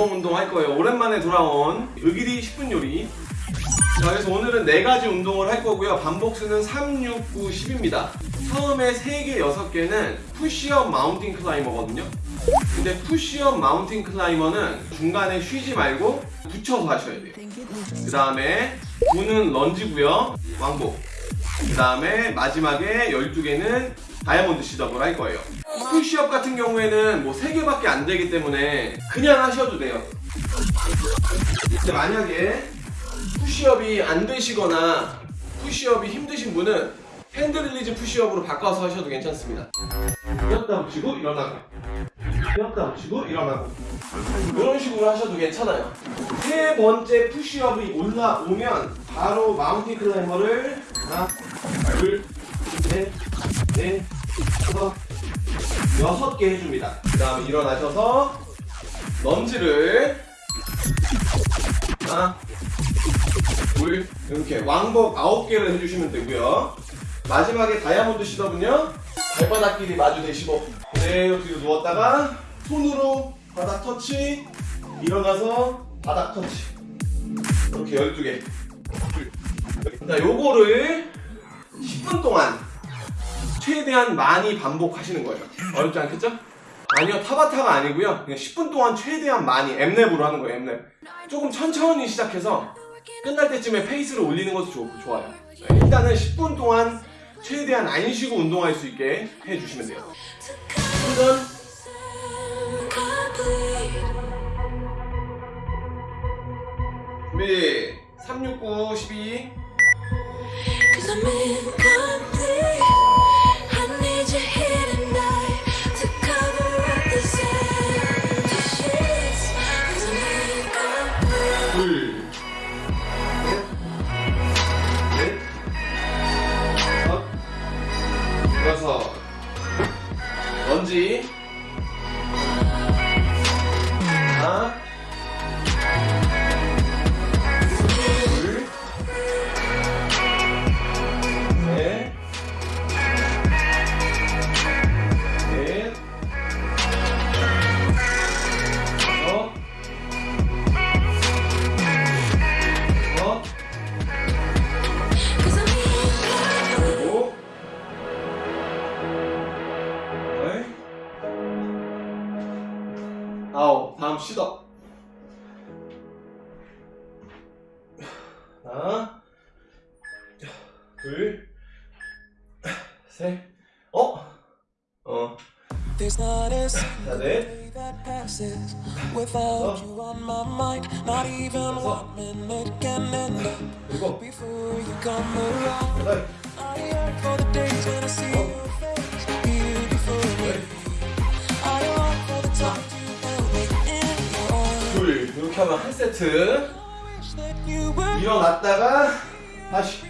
AMRAP 운동 할 거예요. 오랜만에 돌아온 의기리 10분 요리. 자, 그래서 오늘은 네 가지 운동을 할 거고요. 반복수는 3, 6, 9, 12입니다. 처음에 3개, 6개는 푸시업 mountain climber거든요. 근데 푸시업 mountain climber는 중간에 쉬지 말고 붙여서 하셔야 돼요. 그 다음에 9는 런지고요. 왕복. 그 다음에 마지막에 12개는 diamond sit-up을 할 거예요. 푸시업 같은 경우에는 뭐 3개밖에 안 되기 때문에 그냥 하셔도 돼요. 근데 만약에 푸시업이 안 되시거나 푸시업이 힘드신 분은 hand release push-up으로 바꿔서 하셔도 괜찮습니다. 뛰었다 붙이고 일어나고 뛰었다 붙이고 일어나고 이런 식으로 하셔도 괜찮아요. 세 번째 푸시업이 올라오면 바로 mountain climber를 하나, 둘, 셋, 넷, 다섯, 여섯 개 해줍니다. 그 다음에 일어나셔서 런지를 하나, 둘, 이렇게 왕복 아홉 개를 해주시면 되고요. 마지막에 다이아몬드 시더은요 발바닥 길이 마주 대시고 그대로 뒤로 누웠다가 손으로 바닥 터치 일어나서 바닥 터치 이렇게 12개 자 요거를 10분 동안 최대한 많이 반복하시는 거예요. 어렵지 않겠죠? 아니요 타바타가 아니고요. 그냥 10분 동안 최대한 많이 엠랩으로 하는 거예요 엠랩. 조금 천천히 시작해서 끝날 때쯤에 페이스를 올리는 것도 좋, 좋아요. 네, 일단은 10분 동안 최대한 안 쉬고 운동할 수 있게 해주시면 돼요. 충전 준비. 369 12 아홉 다음 시도 하나 둘셋어 어. There's not a 자, single 넷, day that passes without you on my mind. Not even one minute can end up 그리고 before you come around. 여덟, I yearn for the days when I see your 이렇게 하면 한 세트. 일어났다가 다시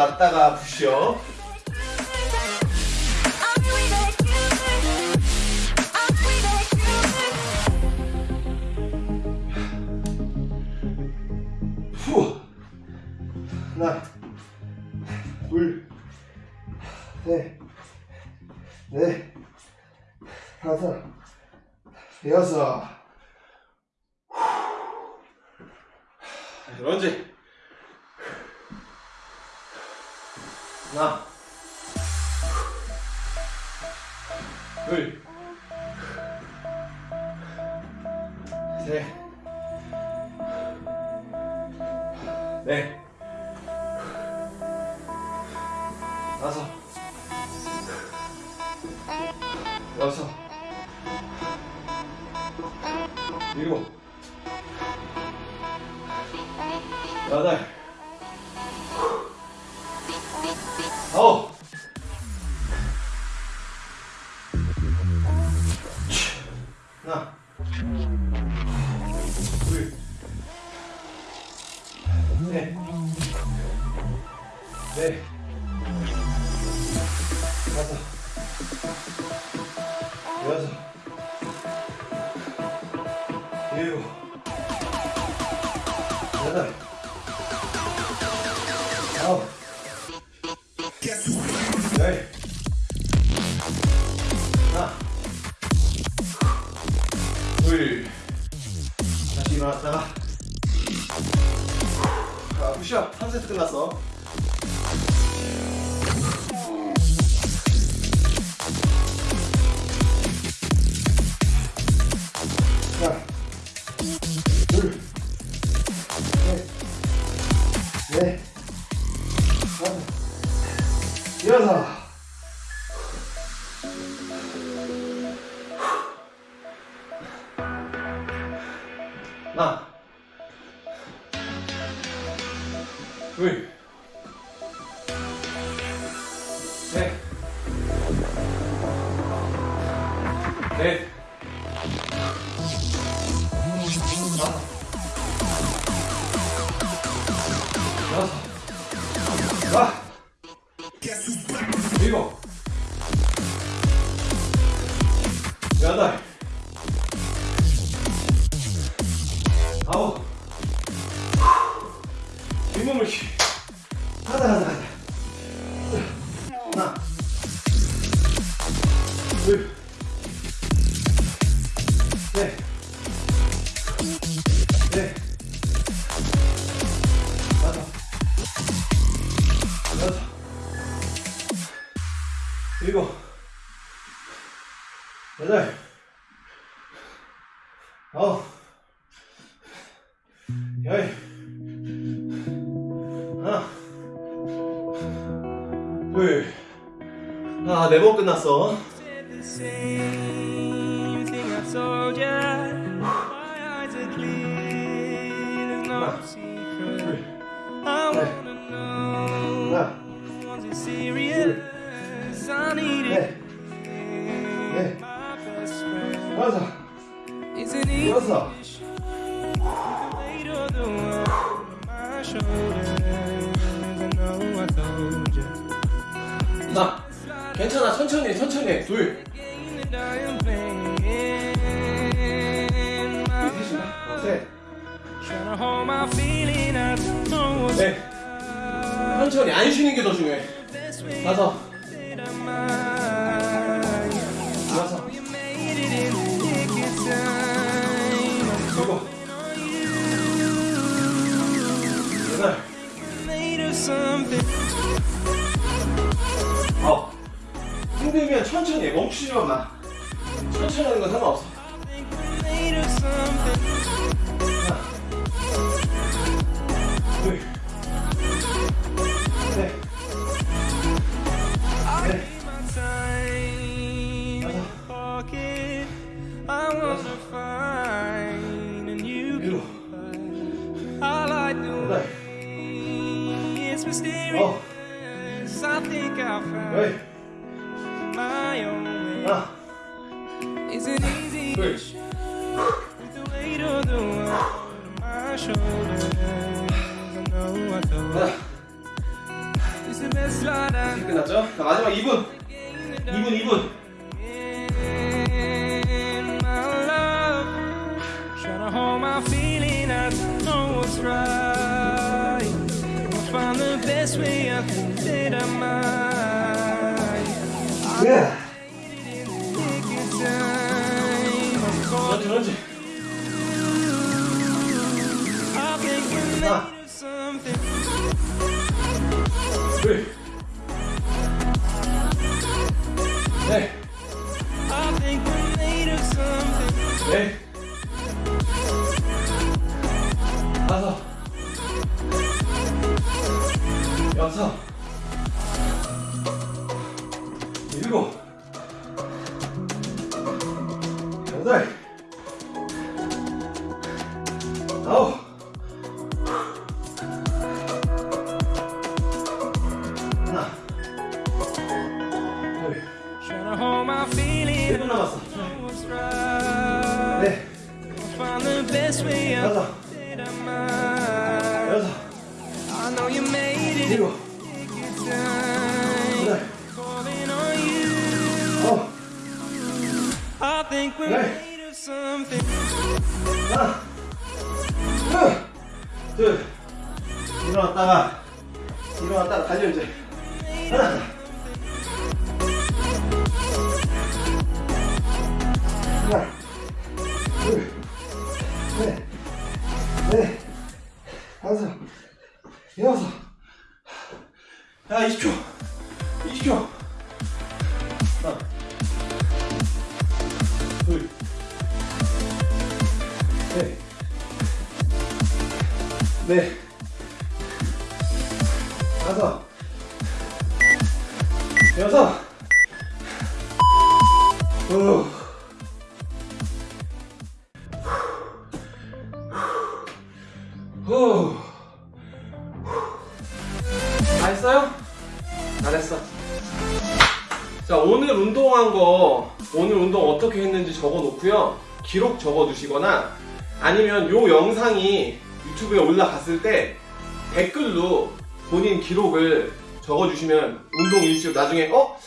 놨다가 부시업 후. 하나 둘셋넷 다섯 여섯. 런지 하나. 둘. 셋. 넷. 다섯. 여섯. 일곱. 여덟. 아홉. 하나. 둘. 셋. 넷. 다섯. 여섯. 일곱. 여덟. 아홉. 열. 하나. 둘. 다시 일어났다가. 자, 푸시업 3세트 끝났어. 넷, 다섯, 여섯, 아, 일곱, 여덟, 아홉, 뒷몸을 쉬. 일곱, 여덟, 아홉, 열. 하나, 둘, 아, 네 번 끝났어. the 넷. 천천히. 안 쉬는 게 더 중요해. 다섯, time. 일곱, 여덟. 아홉. 힘들면 천천히 해. 멈추지만 마. 천천히 하는 건 상관없어. I'm made of something. 둘, 셋, 넷, My time in your pocket. I wanna find a new 일곱, I like the 여덟, way it's mysterious. I think I found 열, 2분 2분 2분 Yeah. 그렇지, 그렇지. 하나, 둘. Something. 넷, 다섯, 여섯, 일곱, 여덟, 일어났다가, 일어났다가 달려 이제. 하나, 하나, 둘, 셋, 넷, 다섯, 여섯. 야, 20초, 20초. 다 했어요? 잘했어. 자, 오늘 운동한 거, 오늘 운동 어떻게 했는지 적어 놓고요. 기록 적어 두시거나 아니면 요 영상이 유튜브에 올라갔을 때 댓글로 본인 기록을 적어 주시면 운동 일지로 나중에 어?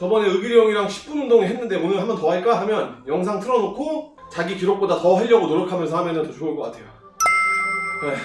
저번에 의길이 형이랑 10분 운동 했는데 오늘 한 번 더 할까? 하면 영상 틀어놓고 자기 기록보다 더 하려고 노력하면서 하면 더 좋을 것 같아요. 네.